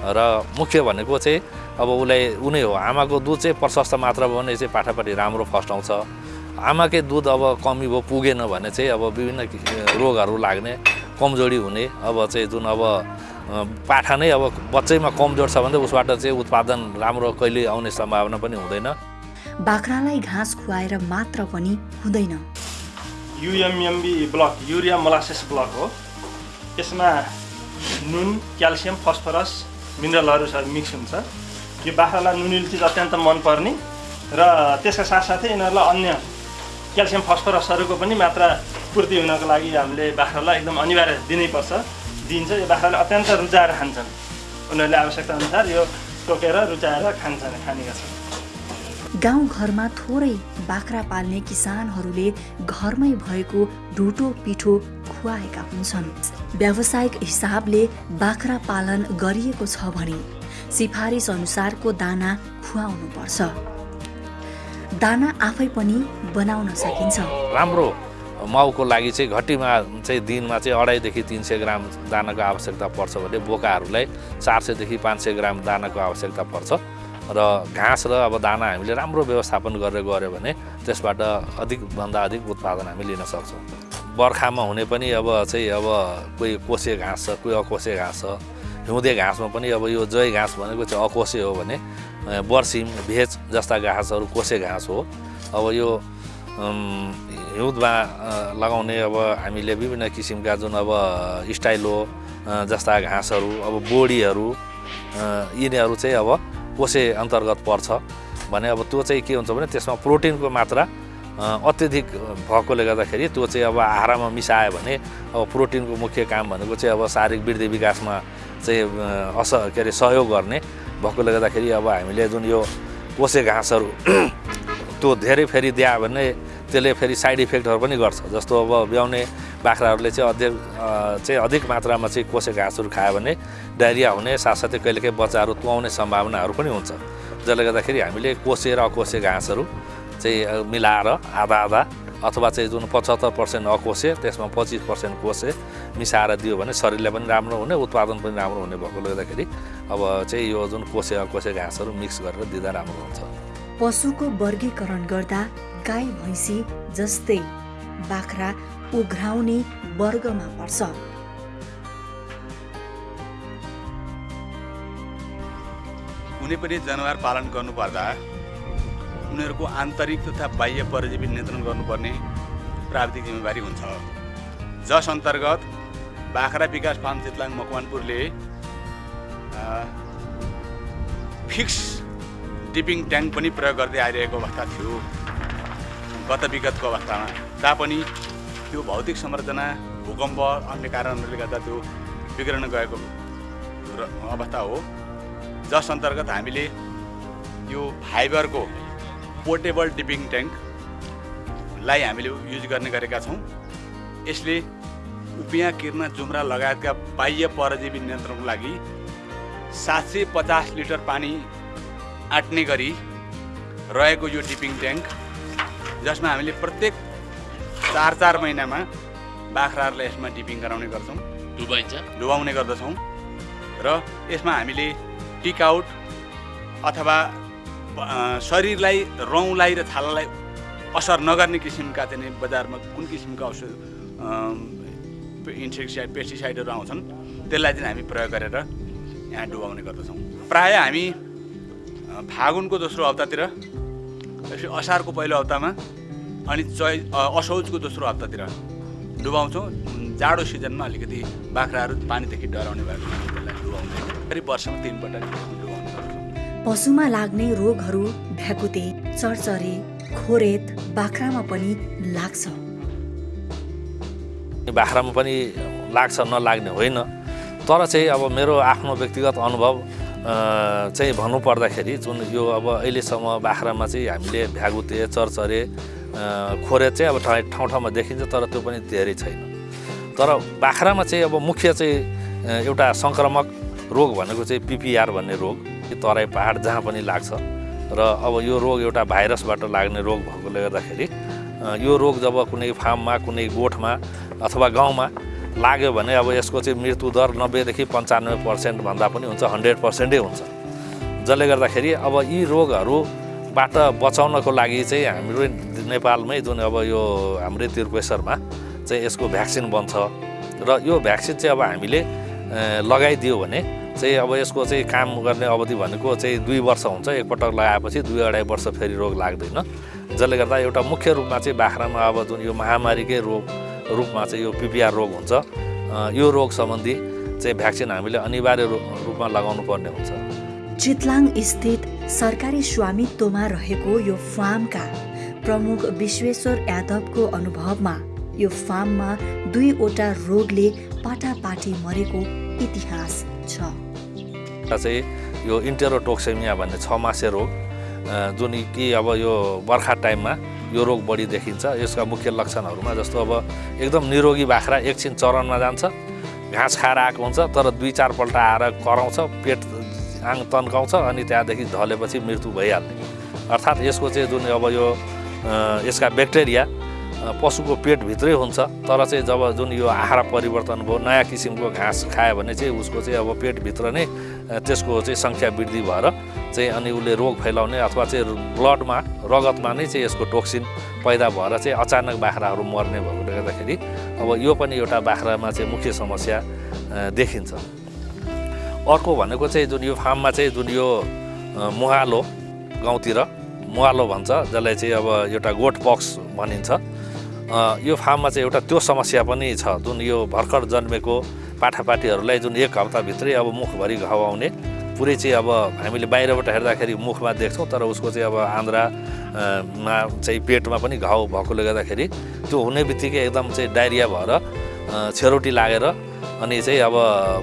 र मुख्य भनेको चाहिँ अब उसलाई उनी हो आमाको दुध चाहिँ प्रशस्त मात्रामा भने चाहिँ पाठापाठी राम्रो फस्टाउँछ आमाकै दुध अब कमी भयो पुगेन भने चाहिँ अब विभिन्न रोगहरू लाग्ने कमजोरी हुने अब चाहिँ जुन अब पाठा नै अब बच्चैमा कमजोर छ भने उसबाट चाहिँ उत्पादन राम्रो कहिले आउने सम्भावना पनि हुँदैन। बाख्रालाई घाँस खुवाएर मात्र पनि हुँदैन। UMMB block urea molasses block हो। यसमा नुन क्याल्सियम फस्फरस मिनरलहरू सबै मिक्स हुन्छ। यो बाख्रालाई नुनिलो चिज अत्यन्त मनपर्ने र त्यसका साथसाथै यिनीहरूलाई अन्य क्याल्सियम फस्फरसहरूको पनि मात्रा पूर्ति हुनको लागि हामीले बाख्रालाई एकदम अनिवार्य दिनैपर्छ। दिन्छ यो बाख्राले अत्यन्त रुचाएर खान्छन्। उनीहरूले आवश्यकता अनुसार यो टोकेर रुचाएर खान्छन् खाने गर्छन्। गाउँघरमा थोरै बाख्रा पाल्ने किसानहरूले घरमै भएको ढुटो पिठो खुवाएका हुन्छन् व्यावसायिक हिसाबले बाख्रा पालन गरिएको छ भने सिफारिस अनुसारको दाना खुवाउनु पर्छ दाना आफै पनि बनाउन सकिन्छ। राम्रो माउको लागि चाहिँ घटीमा चाहिँ दिनमा चाहिँ अढाईदेखि तिन सय ग्राम दानाको आवश्यकता पर्छ भने बोकाहरूलाई चार सयदेखि पाँच सय ग्राम दानाको आवश्यकता पर्छ। र घाँस र अब दाना हामीले राम्रो व्यवस्थापन गरेर गऱ्यो भने त्यसबाट अधिकभन्दा अधिक उत्पादन हामी लिन सक्छौँ। बर्खामा हुने पनि अब चाहिँ अब कोही कोसे घाँस छ कोही अकोसे घाँस छ। हिउँदे घाँसमा पनि अब यो जय घाँस भनेको चाहिँ अकोसे हो भने बर्सिम भेज जस्ता घाँसहरू कोसे घाँस हो। अब यो हिउँदमा लगाउने अब हामीले विभिन्न किसिमका जुन अब स्टाइलो जस्ता घाँसहरू अब बोडीहरू यिनीहरू चाहिँ अब कोसे अन्तर्गत पर्छ। भने अब त्यो चाहिँ के हुन्छ भने त्यसमा प्रोटिनको मात्रा अत्यधिक भएकोले गर्दाखेरि त्यो चाहिँ अब आहारमा मिसायो भने अब प्रोटिनको मुख्य काम भनेको चाहिँ अब शारीरिक वृद्धि विकासमा चाहिँ अस के अरे सहयोग गर्ने भएकोले गर्दाखेरि अब हामीले जुन यो कोसे घाँसहरू त्यो धेरै फेरि दियो भने त्यसले फेरि साइड इफेक्टहरू पनि गर्छ। जस्तो अब ब्याउने बाख्राहरूले चाहिँ अधिक अ, चाहिँ अधिक मात्रामा चाहिँ कोसे घाँसहरू खायो भने डायरिया हुने साथसाथै कहिलेकाहीँ बच्चाहरू तुवाउने सम्भावनाहरू पनि हुन्छ। जसले गर्दाखेरि हामीले कोसे र अकोसे घाँसहरू चाहिँ मिलाएर आधा आधा अथवा चाहिँ जुन पचहत्तर पर्सेन्ट अकोसे त्यसमा पच्चिस पर्सेन्ट कोसे मिसाएर दियो भने शरीरलाई पनि राम्रो हुने उत्पादन पनि राम्रो हुने भएकोले गर्दाखेरि अब चाहिँ यो जुन कोसे अकोसे घाँसहरू मिक्स गरेर दिँदा राम्रो हुन्छ। पशुको वर्गीकरण गर्दा गाई भैँसी जस्तै बाख्रा उघ्राउने वर्गमा पर्छ। कुनै पनि जनावर पालन गर्नुपर्दा उनीहरूको आन्तरिक तथा बाह्य परजीवी नियन्त्रण गर्नुपर्ने प्राविधिक जिम्मेवारी हुन्छ। जस अन्तर्गत बाख्रा विकास फार्म चितलाङ मकवानपुरले फिक्स डिपिङ ट्याङ्क पनि प्रयोग गर्दै आइरहेको अवस्था थियो। गत विगतको अवस्थामा तापनि त्यो भौतिक संरचना भूकम्प अन्य कारणहरूले गर्दा त्यो बिग्रन गएको अवस्था हो। जस अन्तर्गत हामीले यो फाइबरको पोर्टेबल डिपिङ ट्याङ्कलाई हामीले युज गर्ने गरेका छौँ। यसले उपियाँ किर्न जुम्रा लगायतका बाह्य परजीवी नियन्त्रणको लागि सात सय पचास लिटर पानी आँट्ने गरी रहेको यो डिपिङ ट्याङ्क जसमा हामीले प्रत्येक चार चार महिनामा बाख्राहरूलाई यसमा डिपिङ गराउने गर्छौँ। डुबाइन्छ। डुबाउने गर्दछौँ। र यसमा हामीले टिकआउट अथवा अ, शरीरलाई रौँलाई र छालालाई असर नगर्ने किसिमका चाहिँ बजारमा कुन किसिमका औषध इन्सेक्टिसाइड पेस्टिसाइडहरू आउँछन् त्यसलाई चाहिँ हामी प्रयोग गरेर यहाँ डुबाउने गर्दछौँ। प्रायः हामी फागुनको दोस्रो हप्तातिर असारको पहिलो हप्तामा अनि चै असौजको दोस्रो हप्तातिर डुबाउँछौँ। जाडो सिजनमा अलिकति बाख्राहरू पानीदेखि डराउने भएको त्यसलाई डुबाउँदैन करिब वर्षमा तिनपल्ट पशुमा लाग्ने रोगहरू भ्याकुते चरचरे खोरेत बाख्रामा पनि लाग्छ। बाख्रामा पनि लाग्छ नलाग्ने होइन। तर चाहिँ अब मेरो आफ्नो व्यक्तिगत अनुभव चाहिँ भन्नुपर्दाखेरि जुन यो अब अहिलेसम्म बाख्रामा चाहिँ हामीले भ्यागुते चरचरे खोरे चाहिँ अब ठाउँ ठाउँमा देखिन्छ तर त्यो पनि धेरै छैन। तर बाख्रामा चाहिँ अब मुख्य चाहिँ एउटा सङ्क्रामक रोग भनेको चाहिँ पिपिआर भन्ने रोग। तराई पाहाड जहाँ पनि लाग्छ। र अब यो रोग एउटा भाइरसबाट लाग्ने रोग भएकोले गर्दाखेरि यो रोग जब कुनै फार्ममा कुनै गोठमा अथवा गाउँमा लाग्यो भने अब यसको चाहिँ मृत्यु दर नब्बेदेखि पन्चानब्बे पर्सेन्टभन्दा पनि हुन्छ हन्ड्रेड पर्सेन्टै हुन्छ। जसले गर्दाखेरि अब यी रोगहरूबाट बचाउनको लागि चाहिँ हाम्रो नेपालमै जुन अब यो हाम्रै त्रिपेश्वरमा चाहिँ यसको भ्याक्सिन बन्छ। र यो भ्याक्सिन चाहिँ अब हामीले लगाइदियो भने चाहिँ अब यसको चाहिँ काम गर्ने अवधि भनेको चाहिँ दुई वर्ष हुन्छ। एकपटक लगाएपछि दुई अढाई वर्ष फेरि रोग लाग्दैन। जसले गर्दा एउटा मुख्य रूपमा चाहिँ बाख्रामा अब जुन यो महामारीकै रोग रूपमा चाहिँ यो पिपिआर रोग हुन्छ यो रोग सम्बन्धी चाहिँ भ्याक्सिन हामीले अनिवार्य रूपमा लगाउनु पर्ने हुन्छ। चितलाङ स्थित सरकारी स्वामित्वमा रहेको यो फार्मका प्रमुख विश्वेश्वर यादवको अनुभवमा यो फार्ममा दुईवटा रोगले पाटापाटी मरेको इतिहास छ। चाहिँ यो इन्टेरोटोक्सेमिया भन्ने छ मासे रोग जुन कि अब यो बर्खा टाइममा यो रोग बढी देखिन्छ। यसका मुख्य लक्षणहरूमा जस्तो अब एकदम निरोगी बाख्रा एकछिन चरनमा जान्छ घाँस खाएर आएको हुन्छ तर दुई चारपल्ट आएर कराउँछ पेट आङ तन्काउँछ अनि त्यहाँदेखि ढलेपछि मृत्यु भइहाल्ने। अर्थात् यसको चाहिँ जुन अब यो यसका ब्याक्टेरिया पशुको पेटभित्रै हुन्छ तर चाहिँ जब जुन यो आहार परिवर्तन भयो नयाँ किसिमको घाँस खायो भने चाहिँ उसको चाहिँ अब पेटभित्र नै त्यसको चाहिँ सङ्ख्या वृद्धि भएर चाहिँ अनि उसले रोग फैलाउने अथवा चाहिँ ब्लडमा रगतमा नै चाहिँ यसको टोक्सिन पैदा भएर चाहिँ अचानक बाख्राहरू मर्ने भएकोले गर्दाखेरि अब यो पनि एउटा बाख्रामा चाहिँ मुख्य समस्या देखिन्छ। अर्को भनेको चाहिँ जुन यो फार्ममा चाहिँ जुन यो मुहालो गाउँतिर मुहालो भन्छ जसलाई चाहिँ अब एउटा गोठ पक्स भनिन्छ। यो फार्ममा चाहिँ एउटा त्यो समस्या पनि छ जुन यो भर्खर जन्मेको पाठापाठीहरूलाई जुन एक हप्ताभित्रै अब मुखभरि घाउ आउने पुरै चाहिँ अब हामीले बाहिरबाट हेर्दाखेरि मुखमा देख्छौँ तर उसको चाहिँ अब आन्द्रामा चाहिँ पेटमा पनि घाउ भएकोले गर्दाखेरि त्यो हुने बित्तिकै एकदम चाहिँ डाइरिया भएर छेरोटी लागेर अनि चाहिँ अब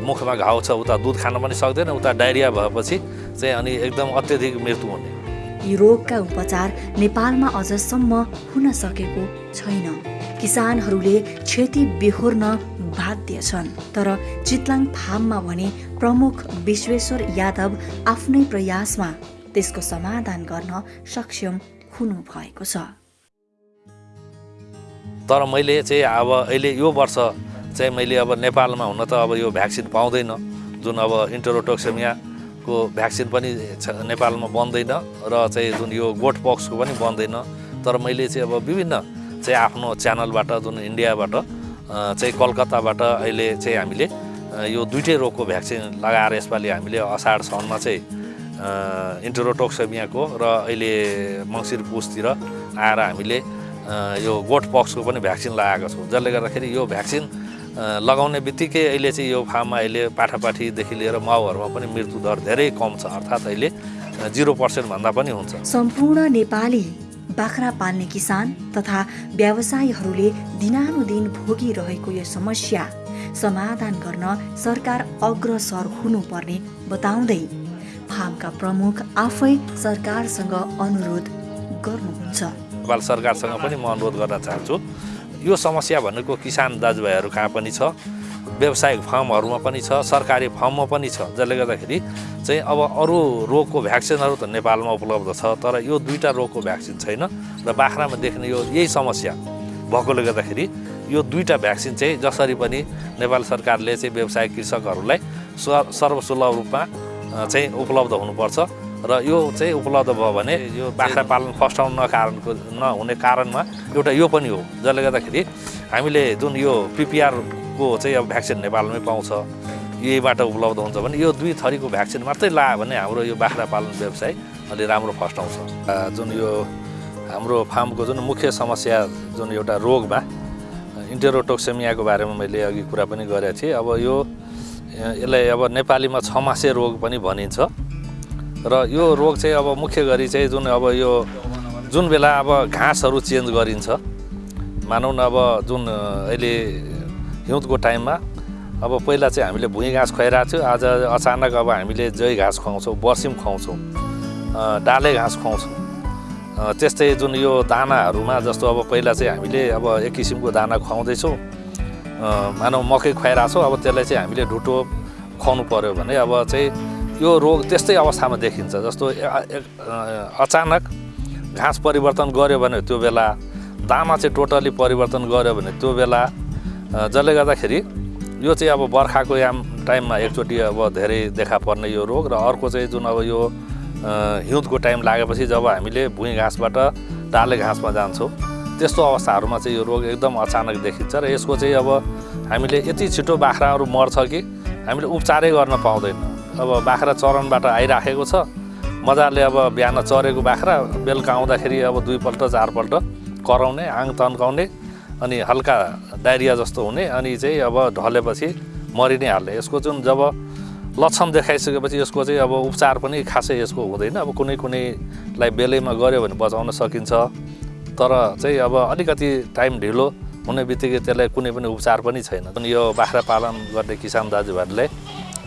मुखमा घाउ छ उता दुध खान पनि सक्दैन उता डाइरिया भएपछि चाहिँ अनि एकदम अत्यधिक मृत्यु हुने। यी रोगका उपचार नेपालमा अझसम्म हुन सकेको छैन। किसानहरूले क्षति बेहोर्न बाध्य छन्। तर चितलाङ फार्ममा भने प्रमुख विश्वेश्वर यादव आफ्नै प्रयासमा त्यसको समाधान गर्न सक्षम हुनु भएको छ। तर मैले चाहिँ अब अहिले यो वर्ष चाहिँ मैले अब नेपालमा हुन त अब यो भ्याक्सिन पाउँदैन। जुन अब इन्टरोटोक्सेमिया को भ्याक्सिन पनि नेपालमा बन्दैन र चाहिँ जुन यो गोठ पक्सको पनि बन्दैन। तर मैले चाहिँ अब विभिन्न चाहिँ आफ्नो च्यानलबाट जुन इन्डियाबाट चाहिँ कलकत्ताबाट अहिले चाहिँ हामीले यो दुइटै रोगको भ्याक्सिन लगाएर यसपालि हामीले असाढ साउनमा चाहिँ इन्टरोटोक्सेमियाको र अहिले मङ्सिर पुसतिर आएर हामीले यो गोठ पक्सको पनि भ्याक्सिन लगाएको छौँ। जसले गर्दाखेरि यो भ्याक्सिन लगाउने बित्तिकै अहिले चाहिँ यो फार्ममा अहिले पाठापाठीदेखि लिएर माउहरूमा पनि मृत्यु दर धेरै कम छ अर्थात् अहिले जिरो पर्सेन्टभन्दा पनि हुन्छ। सम्पूर्ण नेपाली बाख्रा पाल्ने किसान तथा व्यवसायीहरूले दिनानुदिन भोगिरहेको यो समस्या समाधान गर्न सरकार अग्रसर हुनुपर्ने बताउँदै फार्मका प्रमुख आफै सरकारसँग अनुरोध गर्नुहुन्छ। नेपाल सरकारसँग पनि म अनुरोध गर्न चाहन्छु। यो समस्या भनेको किसान दाजुभाइहरू कहाँ पनि छ? व्यावसायिक फार्महरूमा पनि छ सरकारी फार्ममा पनि छ। जसले गर्दाखेरि चाहिँ अब अरू रोगको भ्याक्सिनहरू त नेपालमा उपलब्ध छ तर यो दुईवटा रोगको भ्याक्सिन छैन र बाख्रामा देख्ने यो यही समस्या भएकोले गर्दाखेरि यो दुईवटा भ्याक्सिन चाहिँ जसरी पनि नेपाल सरकारले चाहिँ व्यवसायिक कृषकहरूलाई सर्वसुलभ रूपमा चाहिँ उपलब्ध हुनुपर्छ। र यो चाहिँ उपलब्ध भयो भने यो बाख्रा पालन फस्टाउन कारणको नहुने कारणमा एउटा यो पनि हो जसले गर्दाखेरि हामीले जुन यो पिपिआरको चाहिँ अब भ्याक्सिन नेपालमै पाउँछ यहीबाट उपलब्ध हुन्छ भने यो दुई थरीको भ्याक्सिन मात्रै लायो भने हाम्रो यो बाख्रा पालन व्यवसाय अलि राम्रो फस्टाउँछ। जुन यो हाम्रो फार्मको जुन मुख्य समस्या जुन एउटा रोगमा इन्टेरोटोक्सेमियाको बारेमा मैले अघि कुरा पनि गरेको थिएँ। अब यो यसलाई अब नेपालीमा छ मासे रोग पनि भनिन्छ। र यो रोग चाहिँ अब मुख्य गरी चाहिँ जुन अब यो जुन बेला अब घाँसहरू चेन्ज गरिन्छ मानौँ न अब जुन अहिले हिउँदको टाइममा अब पहिला चाहिँ हामीले भुइँ घाँस खुवाइरहेको थियो आज अचानक अब हामीले जय घाँस खुवाउँछौँ बर्सिम खुवाउँछौँ डाले घाँस खुवाउँछौँ। त्यस्तै जुन यो दानाहरूमा जस्तो अब पहिला चाहिँ हामीले अब एक किसिमको दाना खुवाउँदैछौँ मानव मकै खुवाइरहेको छौँ अब त्यसलाई चाहिँ हामीले ढुटो खुवाउनु पऱ्यो भने अब चाहिँ यो रोग त्यस्तै अवस्थामा देखिन्छ। जस्तो अचानक घाँस परिवर्तन गऱ्यो भने त्यो बेला दाना चाहिँ टोटली परिवर्तन गऱ्यो भने त्यो बेला जसले गर्दाखेरि यो चाहिँ अब बर्खाको याम टाइममा एकचोटि अब धेरै देखा पर्ने यो रोग र अर्को चाहिँ जुन अब यो हिउँदको टाइम लागेपछि जब हामीले भुइँ घाँसबाट डाले घाँसमा जान्छौँ त्यस्तो अवस्थाहरूमा चाहिँ यो रोग एकदम अचानक देखिन्छ र यसको चाहिँ अब हामीले यति छिटो बाख्राहरू मर्छ कि हामीले उपचारै गर्न पाउँदैन। अब बाख्रा चरणबाट आइराखेको छ। मजाले अब बिहान चरेको बाख्रा बेलुका आउँदाखेरि अब दुईपल्ट चारपल्ट कराउने आङ तन्काउने अनि हल्का डायरिया जस्तो हुने अनि चाहिँ अब ढलेपछि मरि नै हाल्ने। यसको जुन जब लक्षण देखाइसकेपछि यसको चाहिँ अब उपचार पनि खासै यसको हुँदैन। अब कुनै कुनैलाई बेलैमा गऱ्यो भने बचाउन सकिन्छ। तर चाहिँ अब अलिकति टाइम ढिलो हुने बित्तिकै त्यसलाई कुनै पनि उपचार पनि छैन। यो बाख्रा पालन गर्ने किसान दाजुभाइहरूले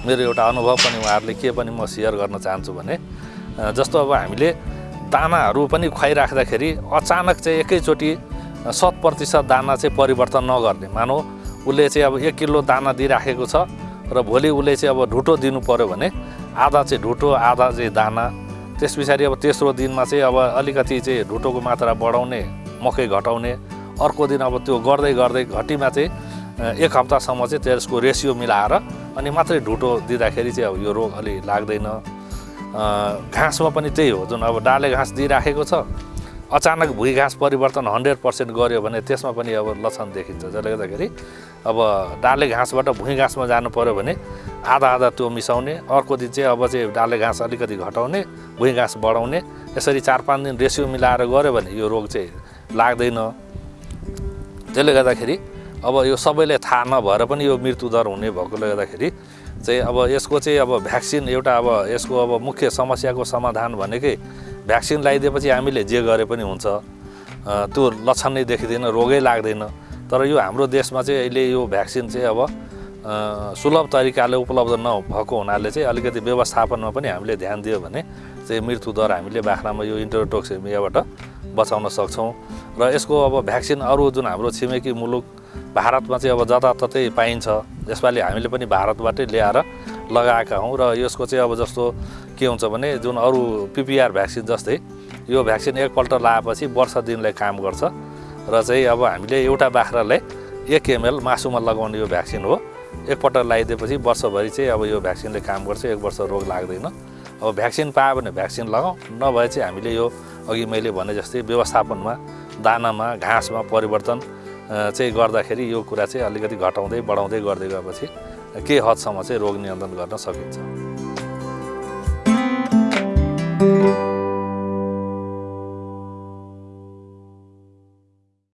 मेरो एउटा अनुभव पनि उहाँहरूले के पनि म सेयर गर्न चाहन्छु भने जस्तो अब हामीले दानाहरू पनि खुवाइराख्दाखेरि अचानक चाहिँ एकैचोटि शत प्रतिशत दाना चाहिँ परिवर्तन नगर्ने। मानौ उसले चाहिँ अब एक किलो दाना दिइराखेको छ र भोलि उसले चाहिँ अब ढुटो दिनु पऱ्यो भने आधा चाहिँ ढुटो आधा चाहिँ दाना। त्यस पछाडि अब तेस्रो दिनमा चाहिँ अब अलिकति चाहिँ ढुटोको मात्रा बढाउने मकै घटाउने। अर्को दिन अब त्यो गर्दै गर्दै घटीमा चाहिँ एक हप्तासम्म चाहिँ त्यसको रेसियो मिलाएर अनि मात्रै ढुटो दिँदाखेरि चाहिँ अब यो रोग अलि लाग्दैन। घाँसमा पनि त्यही हो जुन अब डाले घाँस दिइराखेको छ अचानक भुइँ घाँस परिवर्तन हन्ड्रेड पर्सेन्ट गऱ्यो भने त्यसमा पनि अब लक्षण देखिन्छ। जसले गर्दाखेरि अब डाले घाँसबाट भुइँ घाँसमा जानु पऱ्यो भने आधा आधा त्यो मिसाउने अर्को दिन चाहिँ अब चाहिँ डाले घाँस अलिकति घटाउने भुइँ घाँस बढाउने यसरी चार पाँच दिन रेसियो मिलाएर गऱ्यो भने यो रोग चाहिँ लाग्दैन। त्यसले गर्दाखेरि अब यो सबैलाई थाहा नभएर पनि यो मृत्युदर हुने भएकोले गर्दाखेरि चाहिँ अब यसको चाहिँ अब भ्याक्सिन एउटा अब यसको अब मुख्य समस्याको समाधान भनेकै भ्याक्सिन लगाइदिएपछि हामीले जे गरे पनि हुन्छ। त्यो लक्षण नै देखिँदैन रोगै लाग्दैन। तर यो हाम्रो देशमा चाहिँ अहिले यो भ्याक्सिन चाहिँ अब सुलभ तरिकाले उपलब्ध नभएको हुनाले चाहिँ अलिकति व्यवस्थापनमा पनि हामीले ध्यान दियो भने चाहिँ मृत्युदर हामीले बाख्रामा यो इन्टरटोक्सिमियाबाट बचाउन सक्छौँ। र यसको अब भ्याक्सिन अरू जुन हाम्रो छिमेकी मुलुक भारतमा चाहिँ अब जताततै पाइन्छ। यसपालि हामीले पनि भारतबाटै ल्याएर लगाएका हौँ र यसको चाहिँ अब जस्तो के हुन्छ भने जुन अरू पिपिआर भ्याक्सिन जस्तै यो भ्याक्सिन एकपल्ट लगाएपछि वर्ष दिनलाई काम गर्छ र चाहिँ अब हामीले एउटा बाख्रालाई एक एमएल मासुमा लगाउने यो भ्याक्सिन हो। एकपल्ट लगाइदिएपछि वर्षभरि चाहिँ अब यो भ्याक्सिनले काम गर्छ एक वर्ष रोग लाग्दैन। अब भ्याक्सिन पायो भने भ्याक्सिन लगाउँ नभए चाहिँ हामीले यो अघि मैले भने जस्तै व्यवस्थापनमा दानामा घाँसमा परिवर्तन चाहिँ गर्दाखेरि यो कुरा चाहिँ अलिकति घटाउँदै बढाउँदै गर्दै गएपछि केही हदसम्म चाहिँ रोग नियन्त्रण गर्न सकिन्छ।